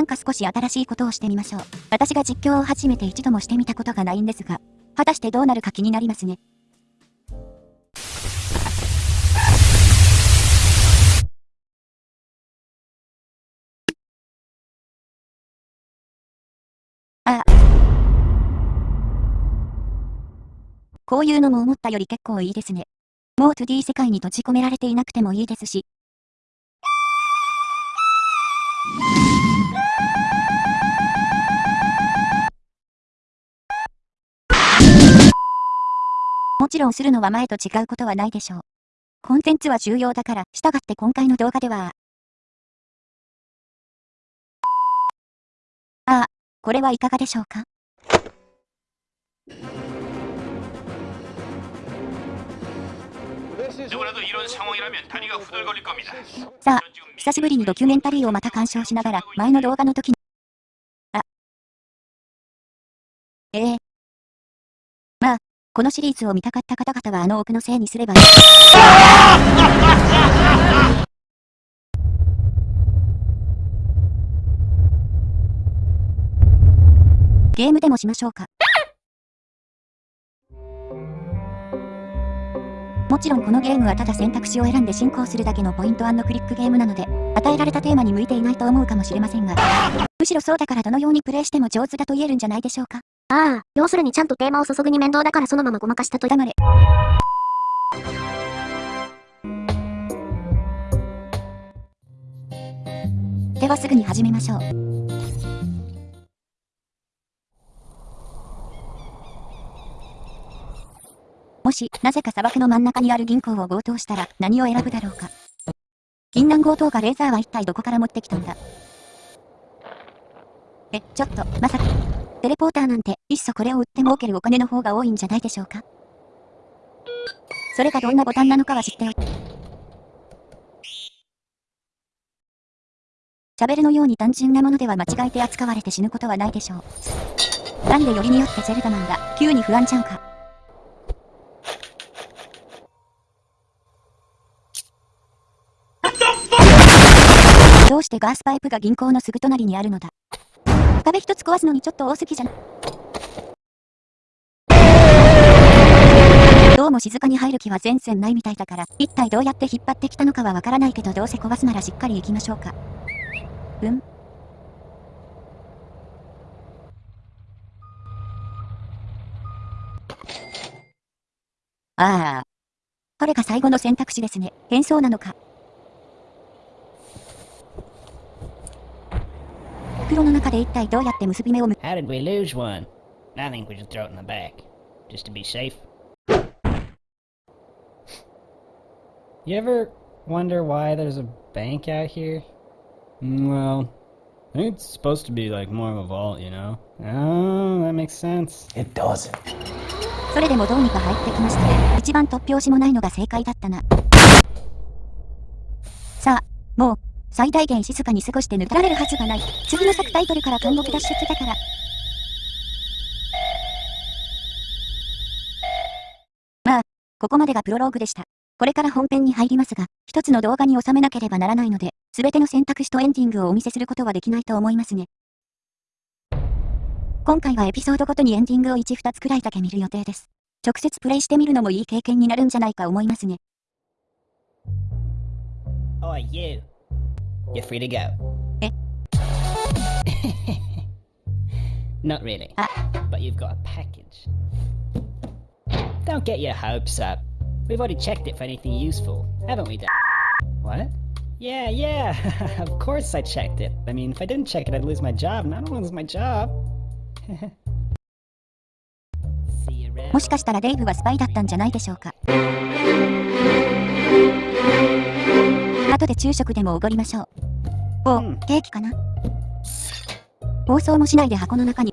なんか少し新しいことをしてみましょう。私が実況を始めて一度もしてみたことがないんですが、果たしてどうなるか気になりますね。ああ。こういうのも思ったより結構いいですね。もう 2D 世界に閉じ込められていなくてもいいですし、ちろんするのは前と違うことはないでしょう。コンテンツは重要だから、従って今回の動画では、ああ、これはいかがでしょうか？さあ、久しぶりにドキュメンタリーをまた鑑賞しながら、前の動画の時に、あ、ええー、まあ、このシリーズを見たかった方々はあの奥のせいにすればいい。ゲームでもしましょうか。もちろんこのゲームはただ選択肢を選んで進行するだけのポイントクリックゲームなので、与えられたテーマに向いていないと思うかもしれませんが、むしろそうだからどのようにプレイしても上手だと言えるんじゃないでしょうか。ああ、要するにちゃんとテーマを注ぐに面倒だからそのままごまかしたと黙れ。ではすぐに始めましょう。もし、なぜか砂漠の真ん中にある銀行を強盗したら、何を選ぶだろうか。銀杏強盗がレーザーは一体どこから持ってきたんだえ、ちょっと、まさか。テレポーターなんて、いっそこれを売って儲けるお金の方が多いんじゃないでしょうかそれがどんなボタンなのかは知っておいて。シャベルのように単純なものでは間違えて扱われて死ぬことはないでしょう。なんでよりによってゼルダなんだ、急に不安ちゃうか。どうしてガースパイプが銀行のすぐ隣にあるのだ壁一つ壊すのにちょっと多すぎじゃない。どうも静かに入る気は全然ないみたいだから、一体どうやって引っ張ってきたのかはわからないけどどうせ壊すならしっかり行きましょうか。うんああ。これが最後の選択肢ですね。変装なのか。袋の中で一体どうやって結び目をむ How did we lose one? I think we should throw it in the back. Just to be safe. You ever wonder why there's a bank out here? Well, I think it's supposed to be like more of a vault, you know? Oh, that makes sense. It doesn't. それでもどうにか入ってきましたね。一番突拍子もないのが正解だったな。さあ、もう、最大限静かに過ごして抜けられるはずがない。次の作タイトルから監獄脱出だから。まあ、ここまでがプロローグでした。これから本編に入りますが、一つの動画に収めなければならないので、すべての選択肢とエンディングをお見せすることはできないと思いますね。今回はエピソードごとにエンディングを1、2つくらいだけ見る予定です。直接プレイしてみるのもいい経験になるんじゃないか思いますね。Oh, you. You're free to go. Eh? Not really. Ah. But you've got a package. Don't get your hopes up. We've already checked it for anything useful, haven't we, Dan? What? Yeah, yeah, of course I checked it. I mean, if I didn't check it, I'd lose my job, and I don't want to lose my job. もしかしたらデイブはスパイだったんじゃないでしょうか。 後で昼食でもおごりましょう。お、うん、ケーキかな？放送もしないで箱の中に。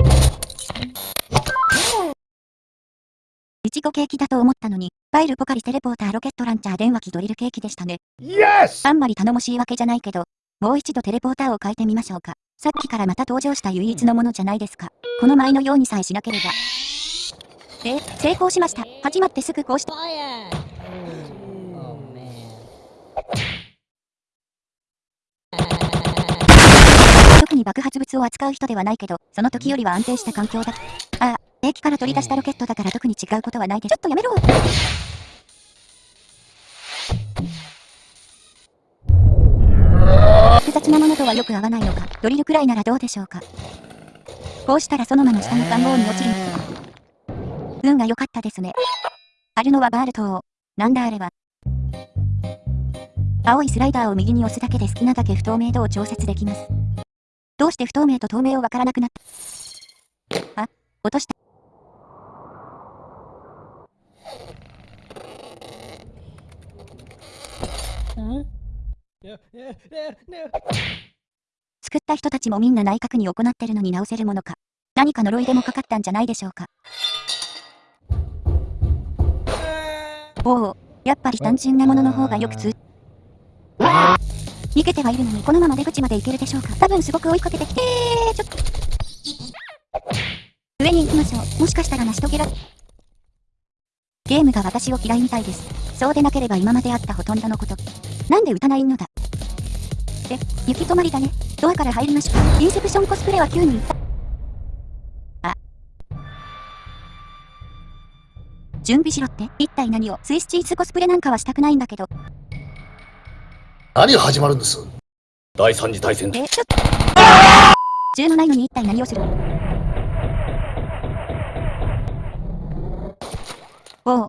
いちごケーキだと思ったのに、ファイルポカリテレポーターロケットランチャー電話機ドリルケーキでしたね。Yes! あんまり頼もしいわけじゃないけど、もう一度テレポーターを変えてみましょうか。さっきからまた登場した唯一のものじゃないですか。この前のようにさえしなければ。え、成功しました。始まってすぐこうして。に爆発物を扱う人ではないけど、その時よりは安定した環境だ。ああ、兵器から取り出したロケットだから特に違うことはないでちょっとやめろ複雑なものとはよく合わないのか、ドリルくらいならどうでしょうか。こうしたらそのまま下の看棒に落ちる。運が良かったですね。あるのはバール島。なんだあれは。青いスライダーを右に押すだけで好きなだけ不透明度を調節できます。どうして不透明と透明をわからなくなった？あ、落とした。作った人たちもみんな内閣に行ってるのに直せるものか。何か呪いでもかかったんじゃないでしょうか。おお、やっぱり単純なものの方がよく通。逃げてはいるのにこのまま出口まで行けるでしょうか？多分すごく追いかけてきてちょっと。上に行きましょう。もしかしたら成し遂げら。ゲームが私を嫌いみたいです。そうでなければ今まであったほとんどのこと。なんで撃たないのだえ、行き止まりだね。ドアから入りましょう。インセプションコスプレは9人。あ。準備しろって一体何を？スイスチーズコスプレなんかはしたくないんだけど。何が始まるんです？第三次大戦え、ちょっと。銃のないのに一体何をする？おう。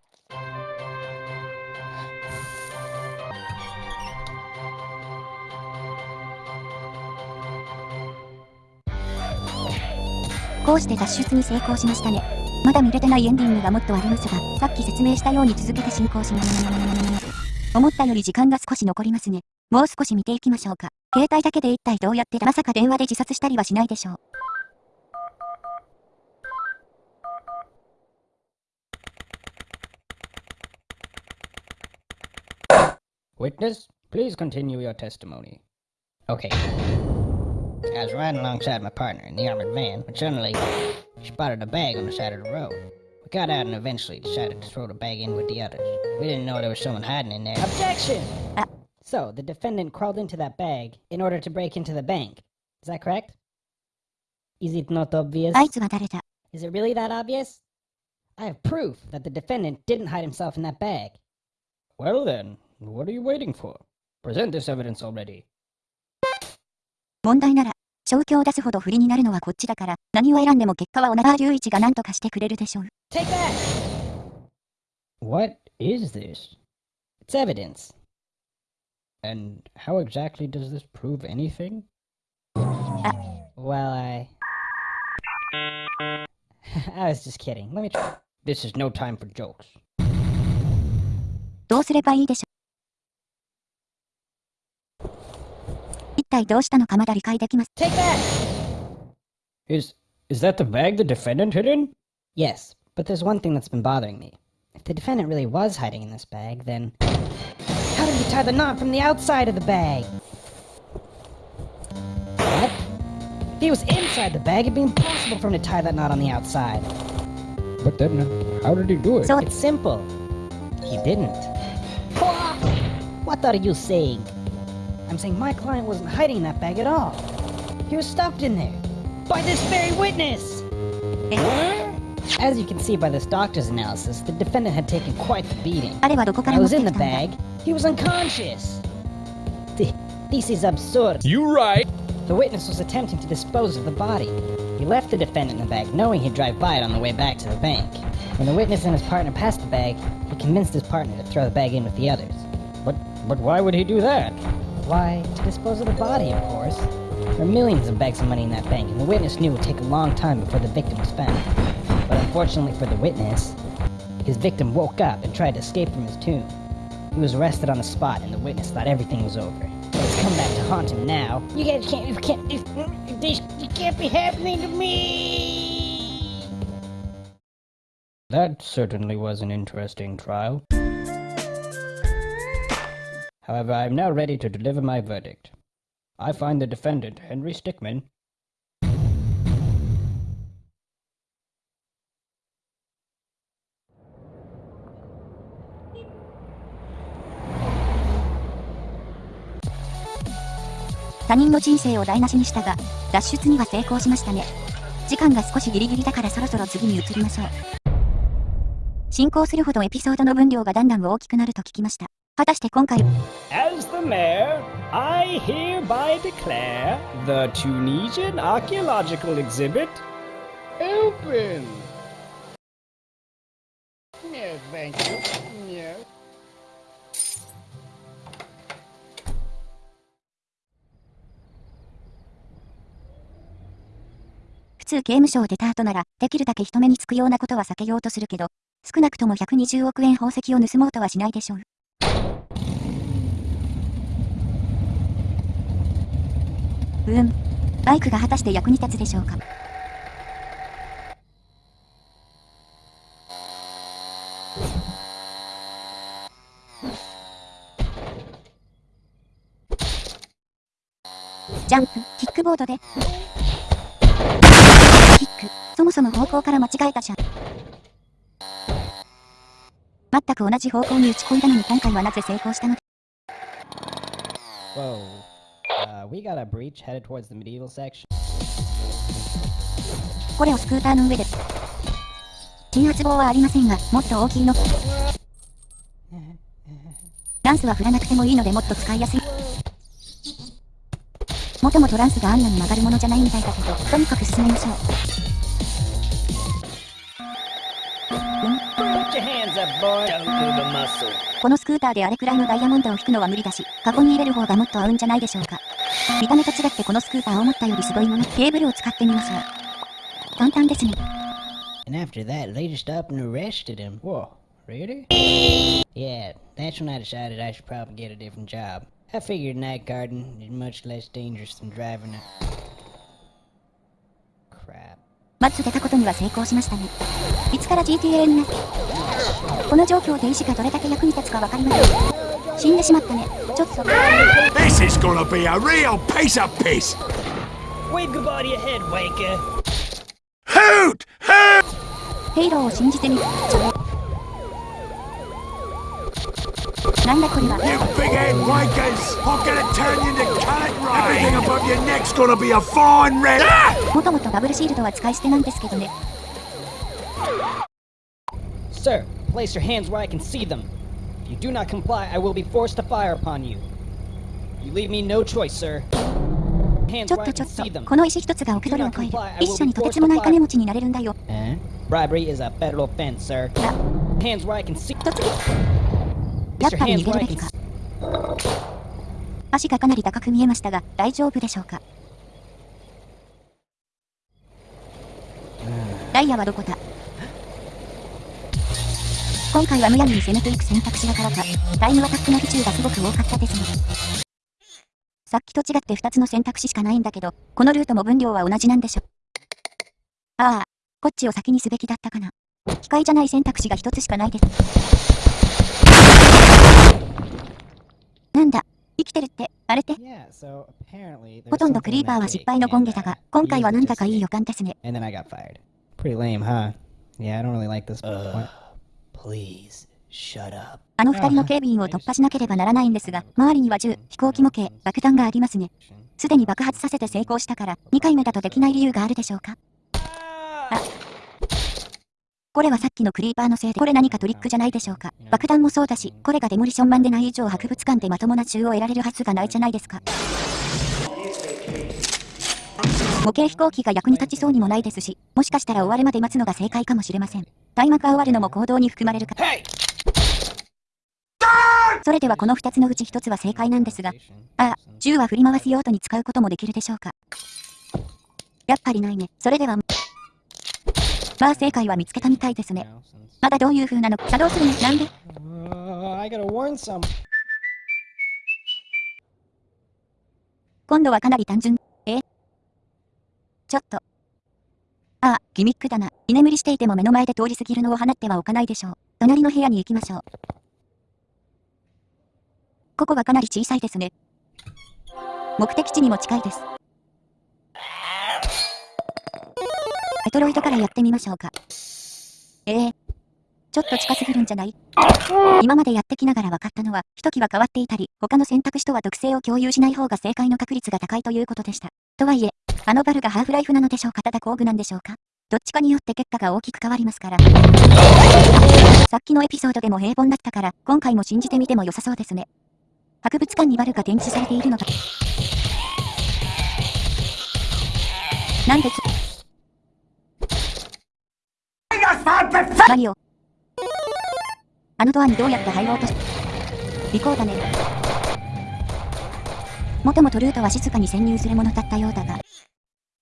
こうして脱出に成功しましたね。まだ見れてないエンディングがもっとありますが、さっき説明したように続けて進行します。思ったより時間が少し残りますね。もう少し見ていきましょうか。携帯だけで一体どうやってだまさか電話で自殺したりはしないでしょう。Witness, please continue your testimony. Okay. I was riding alongside my partner in the armored van when suddenly she spotted a bag on the side of the road. We got out and eventually decided to throw the bag in with the others. We didn't know there was someone hiding in there. Objection! Ah. So, the defendant crawled into that bag in order to break into the bank. Is that correct? Is it not obvious? あいつは誰だ Is it really that obvious? I have proof that the defendant didn't hide himself in that bag. Well then, what are you waiting for? Present this evidence already. 問題なら、正気を出すほど不利になるのはこっちだから、何を選んでも結果は小長隆一が何とかしてくれるでしょう。Take that! What is this? It's evidence. And how exactly does this prove anything? Well, I. I was just kidding. Let me try. This is no time for jokes. どうすればいいでしょう。一体どうしたのかまだ理解できます。 Take that! Is is that the bag the defendant hid in? Yes, but there's one thing that's been bothering me. If the defendant really was hiding in this bag, then. How did he tie the knot from the outside of the bag? What? If he was inside the bag, it'd be impossible for him to tie that knot on the outside. But then, uh, how did he do it? So- It's simple. He didn't. What are you saying? I'm saying my client wasn't hiding in that bag at all. He was stuffed in there. By this very witness! As you can see by this doctor's analysis, the defendant had taken quite the beating. I was in the bag. He was unconscious. This is absurd. You right. The witness was attempting to dispose of the body. He left the defendant in the bag, knowing he'd drive by it on the way back to the bank. When the witness and his partner passed the bag, he convinced his partner to throw the bag in with the others. But, but why would he do that? Why, to dispose of the body, of course. There are millions of bags of money in that bank, and the witness knew it would take a long time before the victim was found. Unfortunately for the witness, his victim woke up and tried to escape from his tomb. He was arrested on the spot, and the witness thought everything was over. But it's come back to haunt him now. You guys can't, you can't, this, this, can't be happening to me! That certainly was an interesting trial. However, I am now ready to deliver my verdict. I find the defendant, Henry Stickman, 他人の人生を台無しにしたが、脱出には成功しましたね。時間が少しギリギリだからそろそろ次に移りましょう。進行するほどエピソードの分量がだんだん大きくなると聞きました。果たして今回、As the mayor, I hereby declare the Tunisian archaeological exhibit open. Yes, thank you. 通刑務所を出た後なら、できるだけ人目につくようなことは避けようとするけど、少なくとも120億円宝石を盗もうとはしないでしょう。うん。バイクが果たして役に立つでしょうか。ジャンプ、キックボードで。キック、そもそも方向から間違えたじゃん。全く同じ方向に打ち込んだのに今回はなぜ成功したの Whoa. Uh, we got a breach headed towards the medieval section. これをスクーターの上で。鎮圧棒はありませんが、もっと大きいの。ランスは振らなくてもいいのでもっと使いやすい。もともとランスがあんなに曲がるものじゃないみたいだけど、とにかく進めましょう。このスクーターであれくらいのダイヤモンドを引くのは無理だし、カゴに入れる方がもっと合うんじゃないでしょうか。見た目と違ってこのスクーター思ったよりすごいのに、ケーブルを使ってみましょう。簡単ですね。And after that, they just up and arrested him. Whoa, really? Yeah, that's when I decided I should probably get a different job. I figured night guarding is much less dangerous than driving a. まず出たことには成功しましたね。いつから GTA になこの状況で意志がどれだけ役に立つかわかりません。死んでしまったね。ちょっと。ヘイローを信じてみ。なんだこれは。You big head wakers! I'm gonna turn you into cut right! Everything above your neck's gonna be a fine red. Ah! もともとダブルシールドは使い捨てなんですけどね。Sir, place your hands where I can see them. If you do not comply, I will be forced to fire upon you. You leave me no choice, sir. Hands ちょっとちょっとこの石一つが億ドルを超える。一社にとてつもない金持ちになれるんだよ。Eh? Bribery is a federal offense, sir. あ、Hands where I can see. やっぱり逃げるべきか。足がかなり高く見えましたが、大丈夫でしょうか？ダイヤはどこだ？今回はむやみに攻めていく選択肢だからか、タイムアタックの比重がすごく多かったですね。さっきと違って2つの選択肢しかないんだけど、このルートも分量は同じなんでしょ。ああ、こっちを先にすべきだったかな。機械じゃない選択肢が1つしかないです。なんだ生きてるって、あれって？ほとんどクリーパーは失敗のゴンゲだが、今回はなんだかいい予感ですね。And then I got fired. Pretty lame, huh? Yeah, I don't really あの二人の警備員を突破しなければならないんですが、周りには銃、飛行機模型、爆弾がありますね。すでに爆発させて成功したから、2回目だとできない理由があるでしょうか？あ、これはさっきのクリーパーのせいで、これ何かトリックじゃないでしょうか。爆弾もそうだし、これがデモリションマンでない以上博物館でまともな銃を得られるはずがないじゃないですか。模型飛行機が役に立ちそうにもないですし、もしかしたら終わるまで待つのが正解かもしれません。タイマーが終わるのも行動に含まれるか。それではこの2つのうち1つは正解なんですが、ああ、銃は振り回す用途に使うこともできるでしょうか。やっぱりないね。それでは、まあ正解は見つけたみたいですね。まだどういう風なのか作動するね。なんで？Uh. 今度はかなり単純。え？ちょっと。ああ、ギミックだな。居眠りしていても目の前で通り過ぎるのを放ってはおかないでしょう。隣の部屋に行きましょう。ここはかなり小さいですね。目的地にも近いです。メトロイドからやってみましょうか。ええちょっと近すぎるんじゃない？今までやってきながら分かったのは、一機は変わっていたり、他の選択肢とは特性を共有しない方が正解の確率が高いということでした。とはいえ、あのバルがハーフライフなのでしょうか？ただ工具なんでしょうかどっちかによって結果が大きく変わりますから。さっきのエピソードでも平凡だったから、今回も信じてみても良さそうですね。博物館にバルが展示されているのが。なんでつ、マリオ。あのドアにどうやって入ろうとし、尾行だね。もともとルートは静かに潜入するものだったようだが、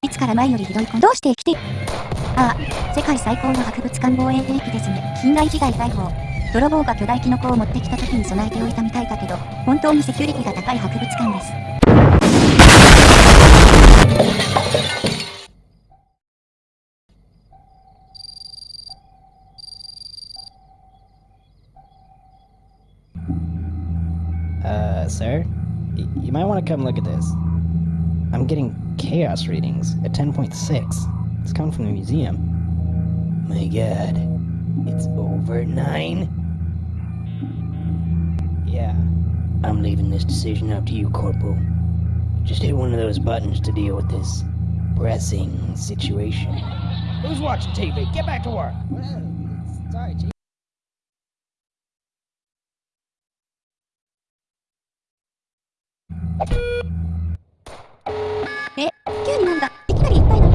いつから前よりひどい子どうして生きてああ、世界最高の博物館防衛兵器ですね。近代時代大砲。泥棒が巨大キノコを持ってきた時に備えておいたみたいだけど、本当にセキュリティが高い博物館です。Uh, sir? Y- you might want to come look at this. I'm getting chaos readings at 10.6. It's coming from the museum. My god. It's over 9? Yeah. I'm leaving this decision up to you, Corporal. Just hit one of those buttons to deal with this pressing situation. Who's watching TV? Get back to work! え、急になんだいきなりいっぱいな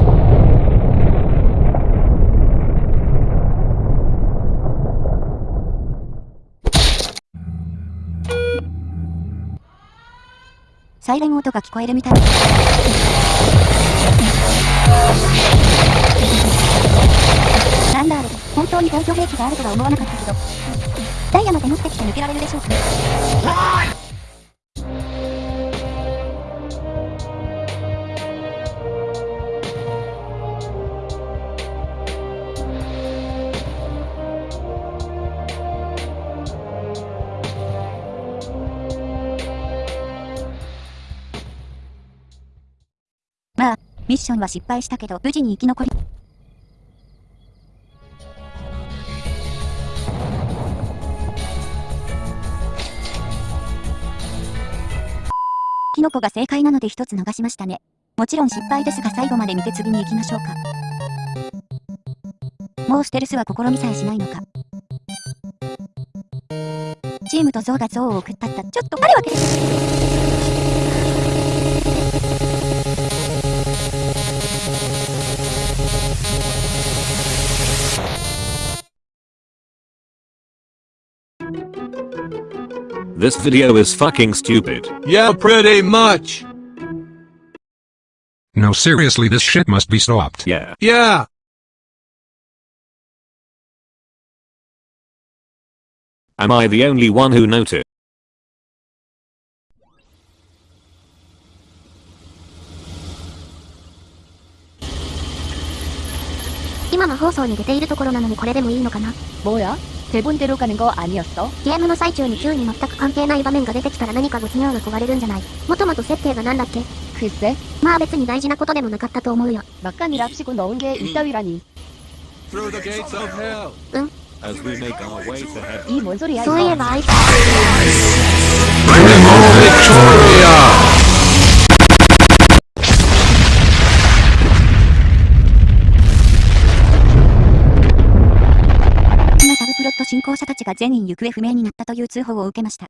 サイレン音が聞こえるみたい。なんだあれ、本当に防御兵器があるとは思わなかったけど。ダイヤまで持ってきて抜けられるでしょうかミッションは失敗したけど、無事に生き残り。キノコが正解なので一つ逃しましたね。もちろん失敗ですが最後まで見て次に行きましょうか。もうステルスは試みさえしないのか。チームとゾウがゾウを送ったった。ちょっとある This video is fucking stupid. Yeah, pretty much. No seriously this shit must be stopped. Yeah. Yeah. Am I the only one who noticed? 今の放送に出ているところなのにこれでもいいのかな 뭐야? 대본대로 가는 거 아니었어? ゲームの最中に急に全く関係ない場面が出てきたら何か没入が壊れるんじゃないもともと設定がなんだっけ 글쎄, まあ別に大事なことでもなかったと思うよ。 막간이랍시고 넣은 게 이따위라니. Through the gates of hell. As we make our way to heaven. 이 뭔 소리야 そういえ 이거? ばあいつ、 サブプロット進行者たちが全員行方不明になったという通報を受けました。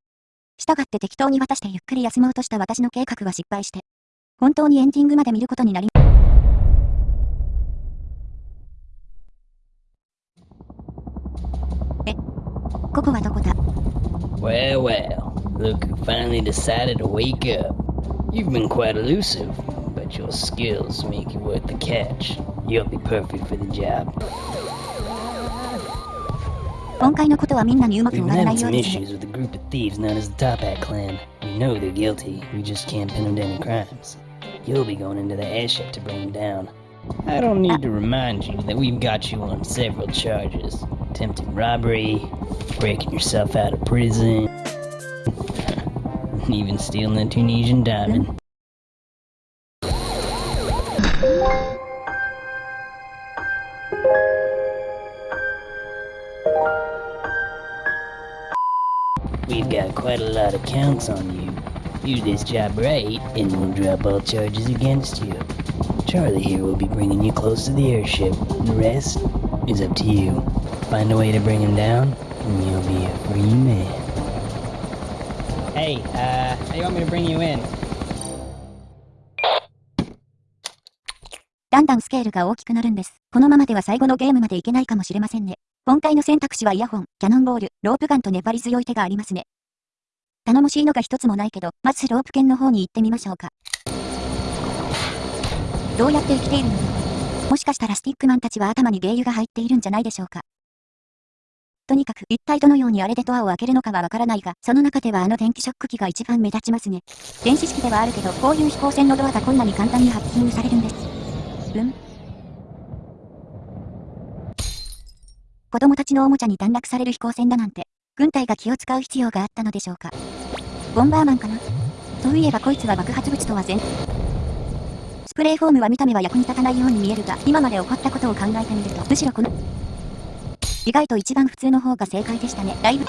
従って適当に渡してゆっくり休もうとした私の計画は失敗して、本当にエンディングまで見ることになり、え、ここはどこだ Well, well, look who finally decided to wake up. You've been quite elusive, but your skills make you worth the catch. You'll be perfect for the job. 今回のことはみんなにうまく We've 終わら been ない having よう some ですね。 issues with a group of thieves known as the Top Hat Clan. We know they're guilty, we just can't pin them to any crimes. You'll be going into the airship to bring them down. I don't need to remind you that we've got you on several charges. Attempted robbery, breaking yourself out of prison, and even stealing a Tunisian diamond. got quite a lot of counts on you. Do this job right, and we'll drop all charges against you. Charlie here will be bringing you close to the airship. The rest is up to you. Find a way to bring him down, and you'll be a free man. Hey, uh, how do you want me to bring you in? だんだんスケールが大きくなるんです。このままでは最後のゲームまでいけないかもしれませんね。 今回の選択肢はイヤホン、キャノンボール、ロープガンと粘り強い手がありますね。頼もしいのが一つもないけど、まずロープ剣の方に行ってみましょうか。どうやって生きているの？もしかしたらスティックマンたちは頭に芸油が入っているんじゃないでしょうか。とにかく一体どのようにあれでドアを開けるのかはわからないが、その中ではあの電気ショック機が一番目立ちますね。電子式ではあるけど、こういう飛行船のドアがこんなに簡単にハッキングされるんです。うん？子供たちのおもちゃに短絡される飛行船だなんて、軍隊が気を使う必要があったのでしょうか。ボンバーマンかなそういえばこいつは爆発物とは全スプレーフォームは見た目は役に立たないように見えるが、今まで起こったことを考えてみると、むしろこの、意外と一番普通の方が正解でしたね。だいぶ。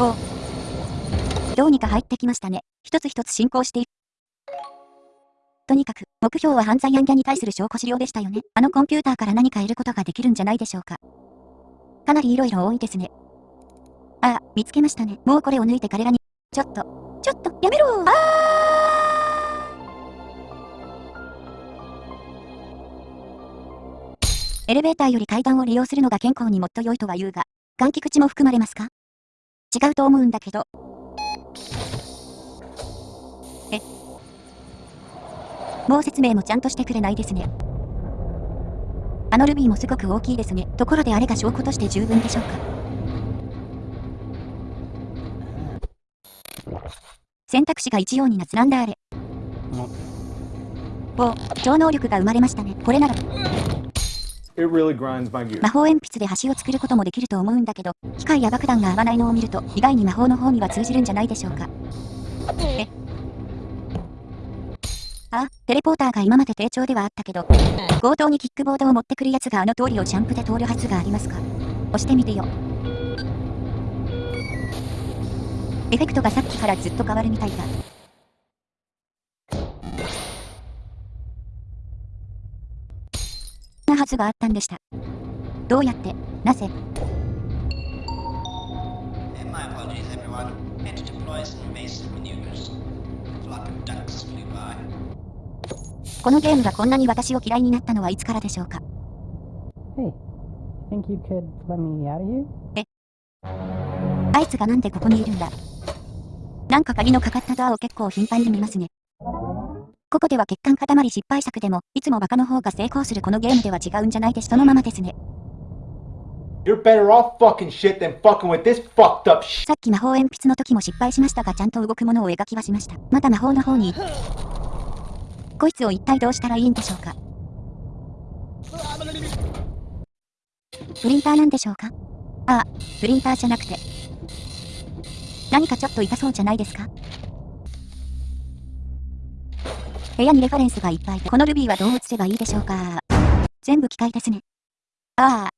おうどうにか入ってきましたね。一つ一つ進行している。とにかく、目標は犯罪案件に対する証拠資料でしたよね。あのコンピューターから何か得ることができるんじゃないでしょうか。かなり色々多いですね。ああ、見つけましたね。もうこれを抜いて彼らに、ちょっと、ちょっと、やめろあエレベーターより階段を利用するのが健康にもっと良いとは言うが、換気口も含まれますか？違うと思うんだけど。もう説明もちゃんとしてくれないですね。あのルビーもすごく大きいですね。ところであれが証拠として十分でしょうか。選択肢が一様になつなんだあれ。お、超能力が生まれましたね。これなら。Really. 魔法鉛筆で橋を作ることもできると思うんだけど、機械や爆弾が合わないのを見ると、意外に魔法の方には通じるんじゃないでしょうか。えあ、テレポーターが今まで低調ではあったけど、強盗にキックボードを持ってくるやつがあの通りをジャンプで通るはずがありますか押してみてよ。エフェクトがさっきからずっと変わるみたいだ。なはずがあったんでした。どうやって、なぜ、maneuvers. Flock of ducks flew by. このゲームがこんなに私を嫌いになったのはいつからでしょうか？Hey, think you could let me out of here? あいつがなんでここにいるんだ？なんか鍵のかかったドアを結構頻繁に見ますね。ここでは血管塊失敗作でも、いつもバカの方が成功するこのゲームでは違うんじゃないです。そのままですね。You're better off fucking shit than fucking with this fucked up shit. さっき魔法鉛筆の時も失敗しましたがちゃんと動くものを描きはしました。また魔法の方に。こいつを一体どうしたらいいんでしょうか？プリンターなんでしょうか？ああ、プリンターじゃなくて。何かちょっと痛そうじゃないですか？部屋にレファレンスがいっぱいで、このルビーはどう映せばいいでしょうか？全部機械ですね。ああ。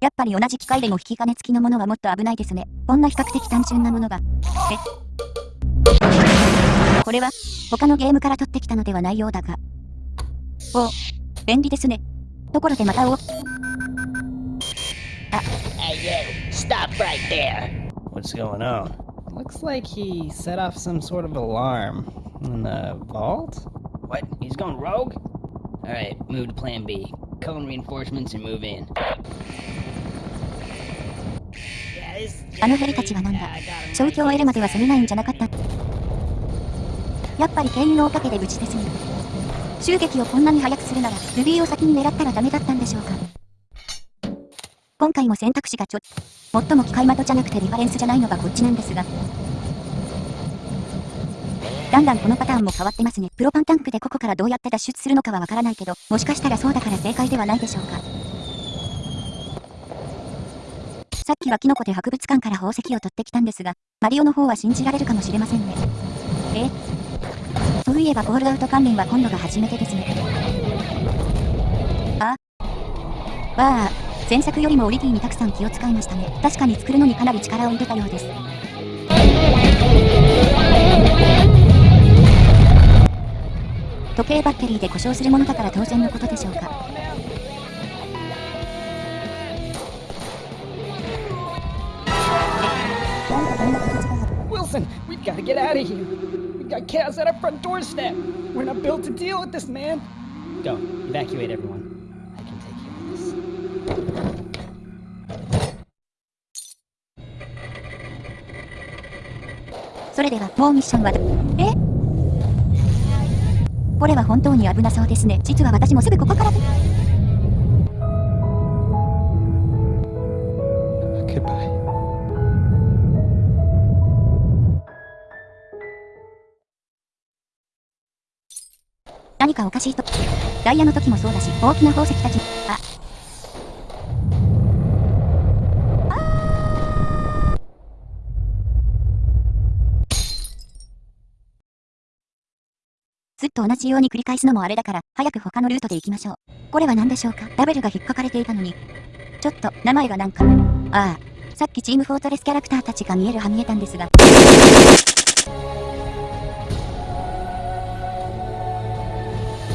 やっぱり同じ機械でも引き金付きのものはもっと危ないですね。こんな比較的単純なものが。え？これは、他のゲームから取ってきたのではないようだが。お、便利ですね。ところでまたお、Hey, you! Stop right there! What's going on? Looks like he set off some sort of alarm in the vault? What? He's going rogue? Alright, move to plan B. Call in reinforcements and move in. あのヘリたちはなんだ消去を得るまでは攻めないんじゃなかった。やっぱり経由のおかげで無事ですね。襲撃をこんなに早くするなら、ルビーを先に狙ったらダメだったんでしょうか。今回も選択肢がちょ、最も機械的じゃなくてリファレンスじゃないのがこっちなんですが。だんだんこのパターンも変わってますね。プロパンタンクでここからどうやって脱出するのかはわからないけど、もしかしたらそうだから正解ではないでしょうか。さっきはキノコで博物館から宝石を取ってきたんですが、マリオの方は信じられるかもしれませんね。えそういえばホールアウト関連は今度が初めてですね。あ？わあ、前作よりもオリティにたくさん気を使いましたね。確かに作るのにかなり力を入れたようです。時計バッテリーで故障するものだから当然のことでしょうか。Wilson, we've got to get out of here. Got chaos at our front doorstep. We're not built to deal with this, man. Go, evacuate everyone. I can take care of this. それでは、もうミッションはど、えこれは本当に危なそうですね。実は私もすぐここからしいと。ダイヤの時もそうだし、大きな宝石たち、あ。ずっと同じように繰り返すのもあれだから、早く他のルートで行きましょう。これは何でしょうか？ラベルが引っかかれていたのに。ちょっと、名前がなんか。ああ、さっきチームフォートレスキャラクターたちが見えるは見えたんですが。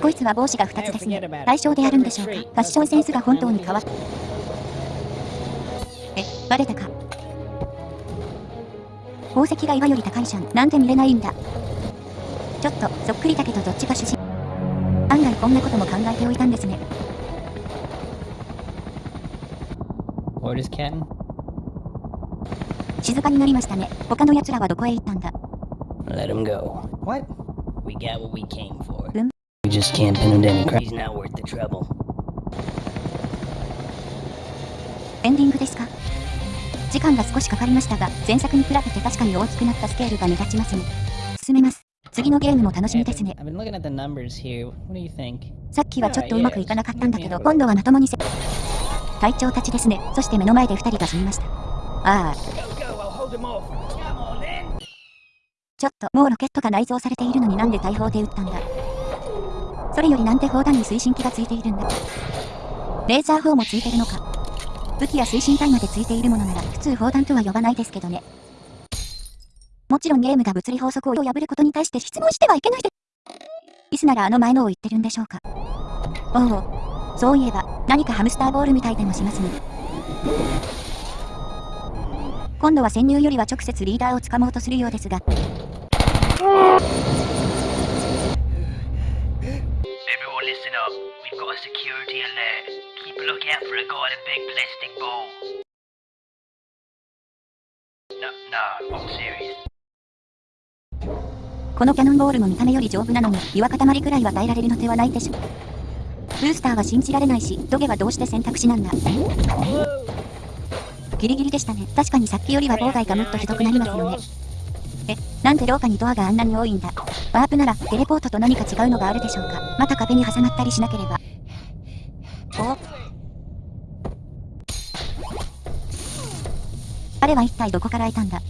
こいつは帽子が2つですね。対象であるんでしょうか？ファッションセンスが本当に変わったえバレたか？宝石が岩より高いじゃん。なんで見れないんだ。ちょっとそっくりだけどどっちが主人？案外こんなことも考えておいたんですね?静かになりましたね。他の奴らはどこへ行ったんだ？Let him go. What? We got what we came for. Um. We just can't pin him down and cry. He's not worth the trouble. エンディングですか?時間が少しかかりましたが前作に比べて確かに大きくなったスケールが目立ちますね進めます次のゲームも楽しみですね?さっきはちょっとうまくいかなかったんだけど、今度はまともにせ、隊長たちですね。そして目の前で二人が死にました。ああ。ちょっと、もうロケットが内蔵されているのになんで大砲で撃ったんだ？それよりなんで砲弾に推進機がついているんだ。レーザー砲もついてるのか。武器や推進体までついているものなら、普通砲弾とは呼ばないですけどね。もちろんゲームが物理法則を破ることに対して質問してはいけないで。イスならあの前のを言ってるんでしょうか。おお、そういえば、何かハムスターボールみたいでもしますね。今度は潜入よりは直接リーダーをつかもうとするようですが。A security alert. Keep a lookout for a guy in a big plastic ball. No, no, I'm serious. このキャノンボールも見た目より丈夫なのに、岩塊くらいは耐えられるのではないでしょう。ブースターは信じられないし、トゲはどうして選択肢なんだ。ギリギリでしたね。確かにさっきよりは妨害がもっとひどくなりますよね。え、なんで廊下にドアがあんなに多いんだワープなら、テレポートと何か違うのがあるでしょうかまた壁に挟まったりしなければ。あれは一体どこからいたんだ？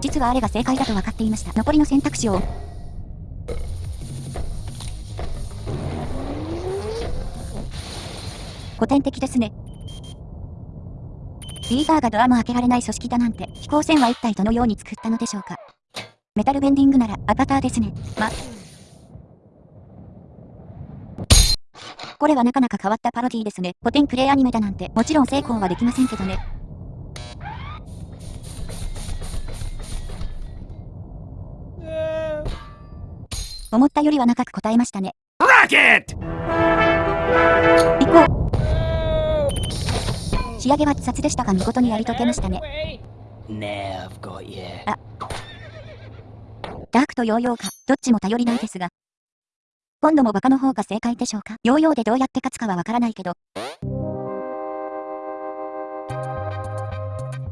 実はあれが正解だと分かっていました。残りの選択肢を。古典的ですね。リーダーがドアも開けられない組織だなんて、飛行船は一体どのように作ったのでしょうか？メタルベンディングならアバターですね。ま。これはなかなか変わったパロディですね。古典プレイアニメだなんて、もちろん成功はできませんけどね。思ったよりは長く答えましたね。Rocket! 行こう仕上げは自殺でしたが見事にやり遂げましたね。I've got you. ダークとヨーヨーか、どっちも頼りないですが。今度もバカの方が正解でしょうか？ヨーヨーでどうやって勝つかはわからないけど。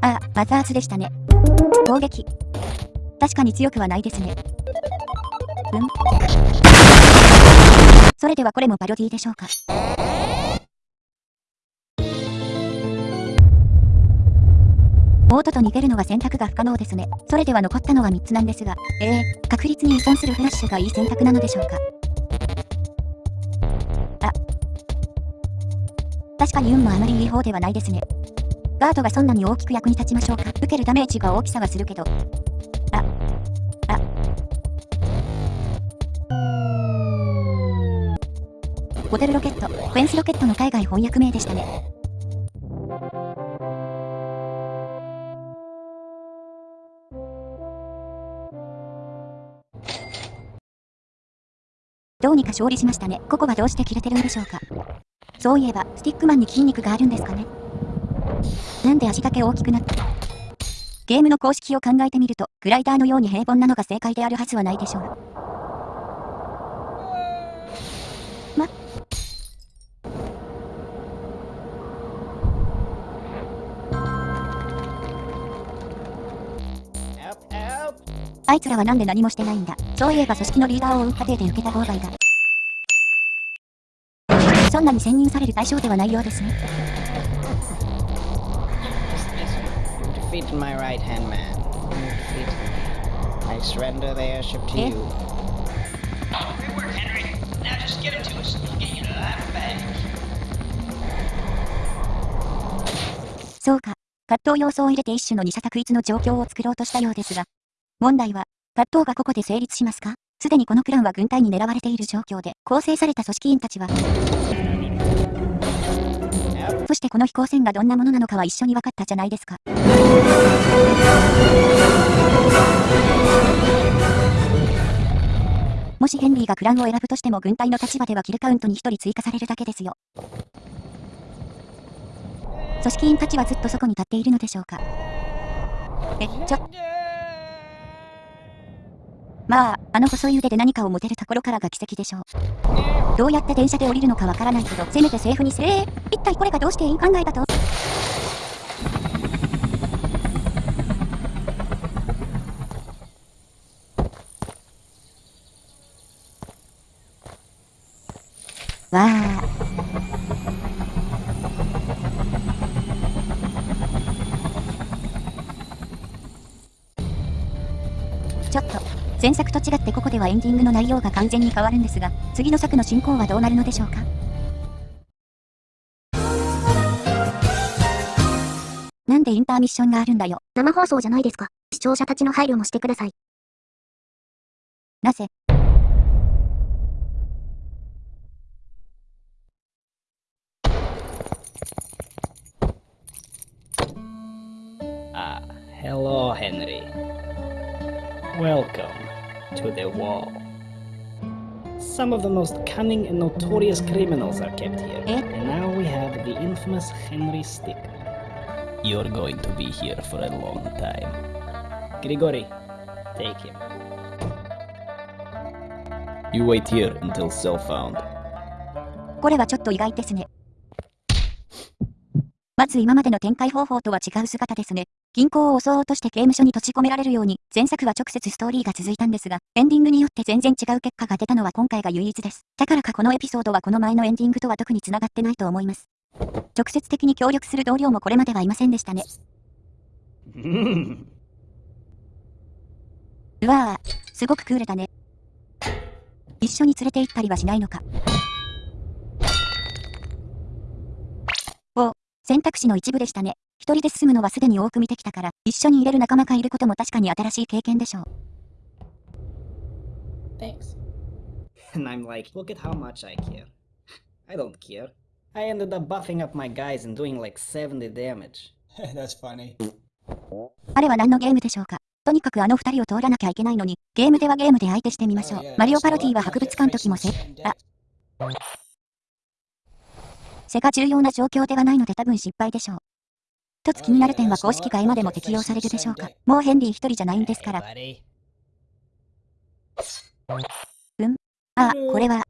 ああ、マザーズでしたね。攻撃。確かに強くはないですね。うん？それではこれもパロディでしょうか？オートと逃げるのは選択が不可能ですね。それでは残ったのは3つなんですが、ええー、確率に依存するフラッシュがいい選択なのでしょうか？あ。確かに運もあまりいい方ではないですね。ガードがそんなに大きく役に立ちましょうか？受けるダメージが大きさはするけど。あ。ボテルロケット、フェンスロケットの海外翻訳名でしたね。どうにか勝利しましたね。ここはどうして切れてるんでしょうか。そういえば、スティックマンに筋肉があるんですかね。なんで足だけ大きくなったゲームの公式を考えてみると、グライダーのように平凡なのが正解であるはずはないでしょう。あいつらはなんで何もしてないんだ。そういえば組織のリーダーを追うで受けた妨害だ。そんなに選任される対象ではないようですね。そうか、葛藤様子を入れて一種の二者択一の状況を作ろうとしたようですが、問題は、葛藤がここで成立しますか？すでにこのクランは軍隊に狙われている状況で、構成された組織員たちは、そしてこの飛行船がどんなものなのかは一緒に分かったじゃないですか。もしヘンリーがクランを選ぶとしても軍隊の立場ではキルカウントに1人追加されるだけですよ。組織員たちはずっとそこに立っているのでしょうか？え、ちょ。まあ、あの細い腕で何かを持てるところからが奇跡でしょう。どうやって電車で降りるのかわからないけど、せめてセーフにせえ。一体これがどうしていい考えだとわあ。前作と違ってここではエンディングの内容が完全に変わるんですが、次の作の進行はどうなるのでしょうか？なんでインターミッションがあるんだよ。生放送じゃないですか。視聴者たちの配慮もしてください。なぜ「Ah, hello, Henry. Welcome to the wall. Some of the most cunning and notorious criminals are kept here. Eh? And now we have the infamous Henry Sticker. You're going to be here for a long time. Grigori, take him. You wait here until cell found. これはちょっと意外ですね。まず今までの展開方法とは違う姿ですね。銀行を襲おうとして刑務所に閉じ込められるように、前作は直接ストーリーが続いたんですが、エンディングによって全然違う結果が出たのは今回が唯一です。だからかこのエピソードはこの前のエンディングとは特に繋がってないと思います。直接的に協力する同僚もこれまではいませんでしたね。うわぁ、すごくクールだね。一緒に連れて行ったりはしないのか。お、選択肢の一部でしたね。一人で進むのはすでに多く見てきたから、一緒に入れる仲間がいることも確かに新しい経験でしょう。Thanks. And I'm like, look at how much I care. I don't care. I ended up buffing up my guys and doing like 70 damage. That's funny. あれは何のゲームでしょうか？とにかくあの二人を通らなきゃいけないのに、ゲームではゲームで相手してみましょう。マリオパロディは博物館時もせ、あ。セが重要な状況ではないので多分失敗でしょう。一つ気になる点は公式外までも適用されるでしょうか？もうヘンリー一人じゃないんですから。うんああ、これは。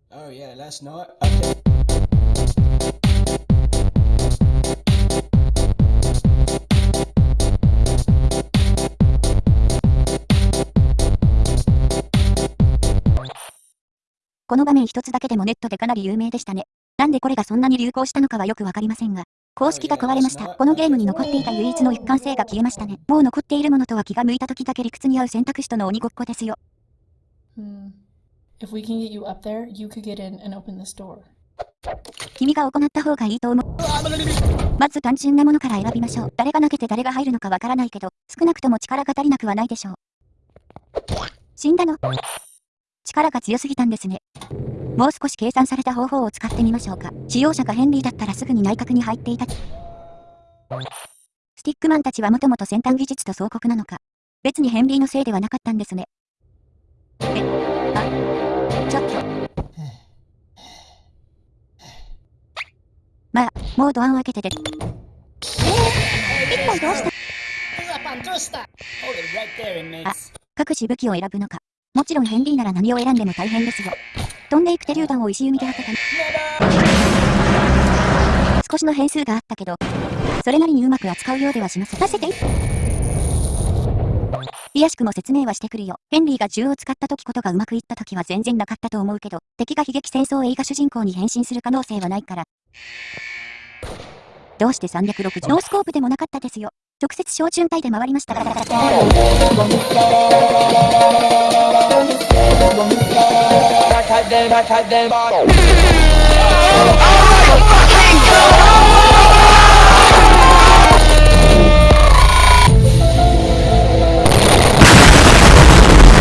この場面一つだけでもネットでかなり有名でしたね。なんでこれがそんなに流行したのかはよくわかりませんが、公式が壊れました。このゲームに残っていた唯一の一貫性が消えましたね。もう残っているものとは気が向いた時だけ理屈に合う選択肢との鬼ごっこですよ。Hmm. If we can get you up there, you could get in and open this door. 君が行った方がいいと思う。まず単純なものから選びましょう。誰が投げて誰が入るのかわからないけど、少なくとも力が足りなくはないでしょう。死んだの？力が強すぎたんですね。もう少し計算された方法を使ってみましょうか。使用者がヘンリーだったらすぐに内閣に入っていた。スティックマンたちはもともと先端技術と総国なのか。別にヘンリーのせいではなかったんですね。え、あ、ちょっと。まあ、もうドアを開けてで。えー、一体どうした？あ、各自武器を選ぶのか。もちろんヘンリーなら何を選んでも大変ですよ。飛んでいく手榴弾を石弓で当てた少しの変数があったけど、それなりにうまく扱うようではしません。させていやしくも説明はしてくるよ。ヘンリーが銃を使った時ことがうまくいった時は全然なかったと思うけど、敵が悲劇戦争映画主人公に変身する可能性はないから。どうして360 no scope でもなかったですよ。直接小巡隊で回りました。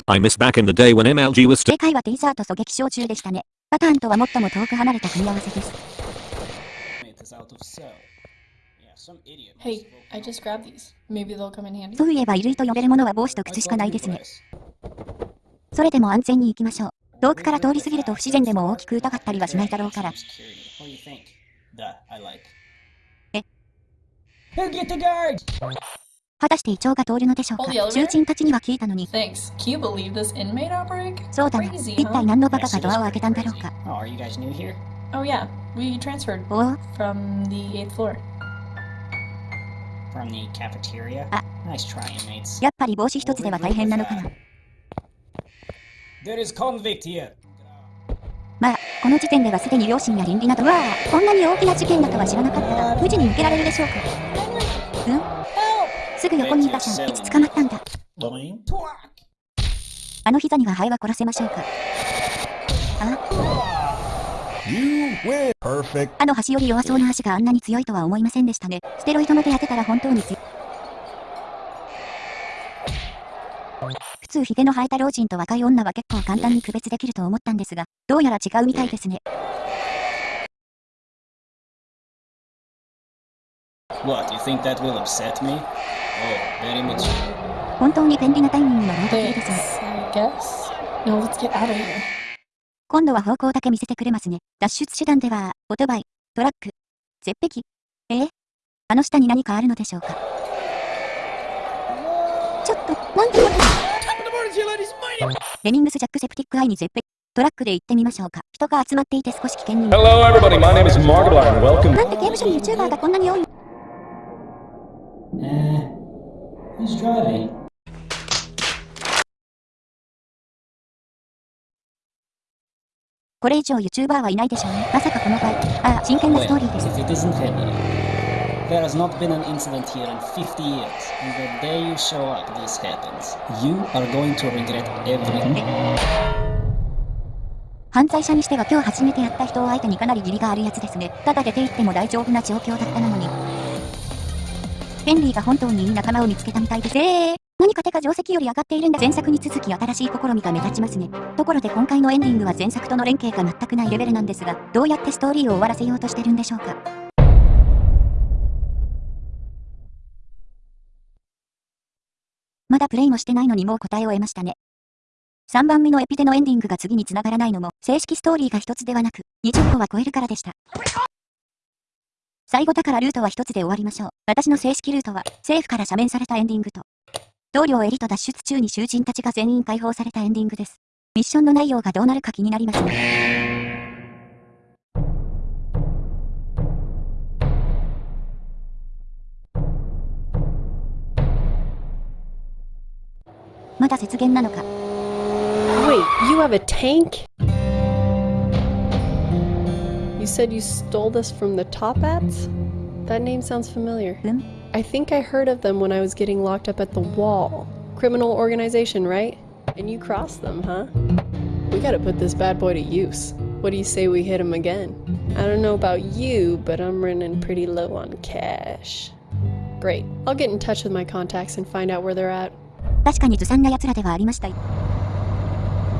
I miss back in the day when MLG was still 正解はテイザーと狙撃小銃でしたね。パターンとは最も遠く離れた組み合わせです。そういえば衣類と呼べるものは帽子と靴しかないですね。それでも安全に行きましょう。遠くから通り過ぎると不自然でも大きく疑ったりはしないだろうから。え果たして胃腸が通るのでしょうか？囚人たちには聞いたのに。そうだな。一体何のバカがドアを開けたんだろうか。From the cafeteria? Ah. Nice try, inmates. やっぱり帽子一つでは大変なのかな。There is convict here. まあ、この時点ではすでに両親や倫理など、わあ、こんなに大きな事件だとは知らなかったが、無事に受けられるでしょうか。うん？すぐ横にいたじゃん。いつ捕まったんだ。あの膝にはハエは殺せましょうか。あ？あの端より弱そうな足があんなに強いとは思いませんでしたね。ステロイドまで当てたら本当に強い。普通ヒゲの生えた老人と若い女は結構簡単に区別できると思ったんですが、どうやら違うみたいですね。What, you think that will upset me? Oh, very much. 本当に便利なタイミングのロードキルですね。Thanks, I guess. Now let's get out of here. 今度は方向だけ見せてくれますね。脱出手段では、オートバイ、トラック、絶壁。えー？あの下に何かあるのでしょうか？ちょっと、なんでレミングスジャックセプティックアイに絶壁。トラックで行ってみましょうか。人が集まっていて少し危険に。Hello, everybody. My name is Markiplier, and welcome. なんで刑務所に YouTuber がこんなに多いの？Uh, who's driving? これ以上 YouTuber はいないでしょうね。まさかこの場合。ああ、真剣なストーリーです。There has not been an incident here in 50 years. And the day you 犯罪者にしては今日初めてやった人を相手にかなり義理があるやつですね。ただ出て行っても大丈夫な状況だったのに。ヘンリーが本当にい仲間を見つけたみたいで。何か手が定石より上がっているんだ。前作に続き新しい試みが目立ちますね。ところで今回のエンディングは前作との連携が全くないレベルなんですが、どうやってストーリーを終わらせようとしてるんでしょうか。まだプレイもしてないのにもう答えを得ましたね。3番目のエピでのエンディングが次に繋がらないのも、正式ストーリーが一つではなく、20個は超えるからでした。最後だからルートは一つで終わりましょう。私の正式ルートは、政府から赦免されたエンディングと、同僚エリと脱出中に囚人たちが全員解放されたエンディングです。ミッションの内容がどうなるか気になりますね。まだ雪原なのか。Wait, you have a tank? said you stole this from the Top Hats? That name sounds familiar. Um? I think I heard of them when I was getting locked up at the wall. Criminal organization, right? And you crossed them, huh? We gotta put this bad boy to use. What do you say we hit him again? I don't know about you, but I'm running pretty low on cash. Great. I'll get in touch with my contacts and find out where they're at.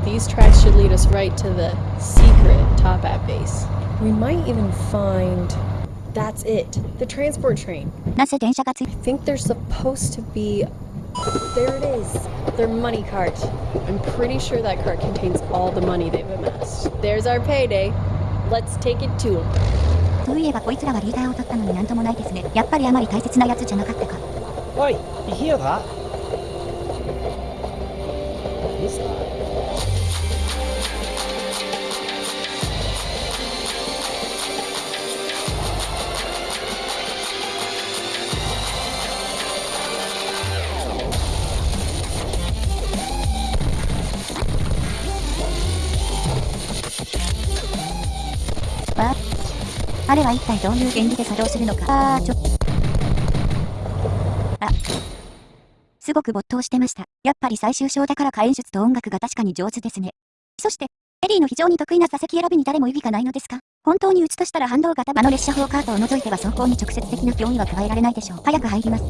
These tracks should lead us right to the secret top app base. We might even find That's it. The transport train. なぜ電車がつい I think there's supposed to be. There it is. Their money cart. I'm pretty sure that cart contains all the money they've amassed. There's our payday. Let's take it to them. そういえばこいつらはリーダーを取ったのになんともないですね。やっぱりあまり大切なやつじゃなかったか。 Oi, you hear that? What is that? あれは一体どういう原理で作動するのか。あーちょ。あ。すごく没頭してました。やっぱり最終章だからか演出と音楽が確かに上手ですね。そして、エリーの非常に得意な座席選びに誰も意義がないのですか？本当に打つとしたら反動型場の列車砲カートを除いては走行に直接的な脅威は加えられないでしょう。早く入ります。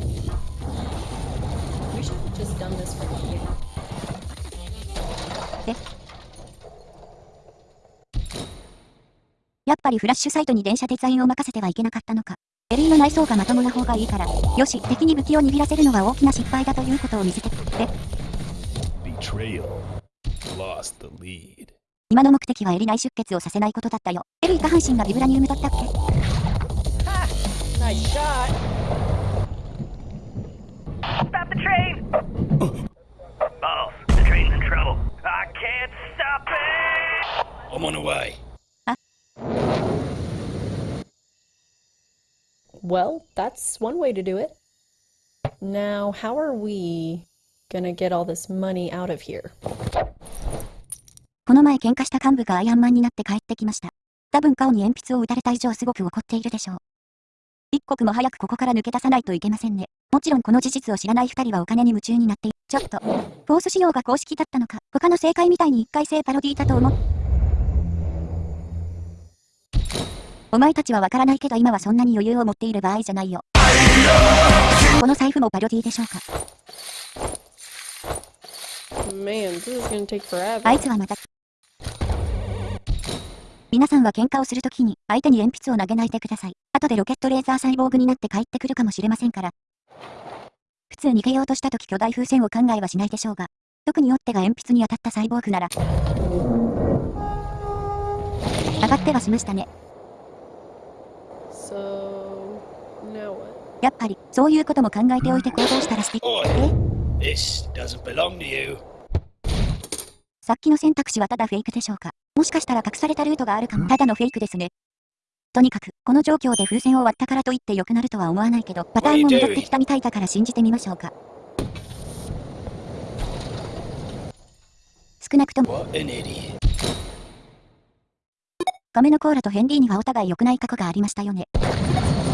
やっぱりフラッシュサイトに電車デザインを任せてはいけなかったのか。エリーの内装がまともな方がいいから。よし、敵に武器を握らせるのは大きな失敗だということを見せて。で、Betrayal. Lost the lead. 今の目的はエリ内出血をさせないことだったよ。エリー下半身がビブラニウムだったっけ？Nice shot! Stop the train! Boss, the train's in trouble. I can't stop it! I'm on the way. Well, that's one way to do it. Now, how are we gonna get all this money out of here? この前喧嘩した幹部がアイアンマンになって帰ってきました。多分顔に鉛筆を打たれた以上すごく怒っているでしょう。一刻も早くここから抜け出さないといけませんね。もちろんこの事実を知らない二人はお金に夢中になってい、ちょっと、フォース仕様が公式だったのか、他の正解みたいに一回性パロディだと思っお前たちはわからないけど今はそんなに余裕を持っている場合じゃないよ。この財布もパロディでしょうか Man, this is gonna take forever. あいつはまた。皆さんは喧嘩をするときに相手に鉛筆を投げないでください。後でロケットレーザーサイボーグになって帰ってくるかもしれませんから。普通逃げようとしたとき巨大風船を考えはしないでしょうが。特にヨッテが鉛筆に当たったサイボーグなら。上がってはしましたね。So, now what? やっぱり、そういうことも考えておいて行動したらして。え？This doesn't belong to you. さっきの選択肢はただフェイクでしょうか？もしかしたら隠されたルートがあるかも。ただのフェイクですね。とにかく、この状況で風船を割ったからといって良くなるとは思わないけど、パターンも戻ってきたみたいだから信じてみましょうか。少なくとも、ガメのコーラとヘンリーにはお互い良くない過去がありましたよね。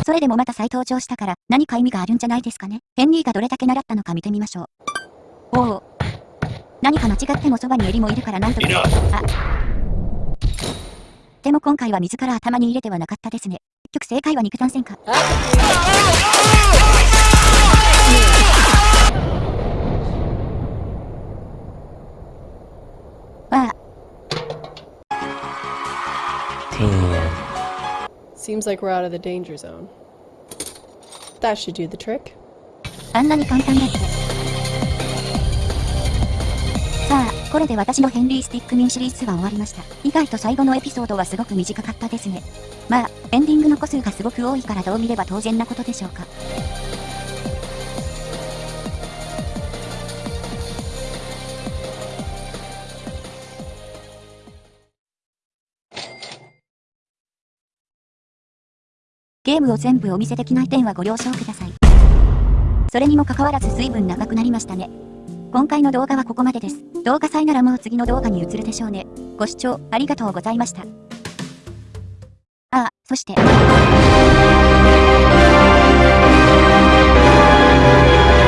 それでもまた再登場したから、何か意味があるんじゃないですかね。ヘンリーがどれだけ習ったのか見てみましょう。おお。何か間違ってもそばにエリもいるからなんとか。あ。でも今回は自ら頭に入れてはなかったですね。結局正解は肉弾戦か。Seems like we're out of the danger zone. That should do the trick. あんなに簡単だって。さあ、これで私のヘンリー・スティックミンシリーズは終わりました。意外と最後のエピソードはすごく短かったですね。まあ、エンディングの個数がすごく多いからどう見れば当然なことでしょうか。ゲームを全部お見せできない点はご了承ください。それにもかかわらず随分長くなりましたね。今回の動画はここまでです。動画祭ならもう次の動画に移るでしょうね。ご視聴ありがとうございました。ああ。そして、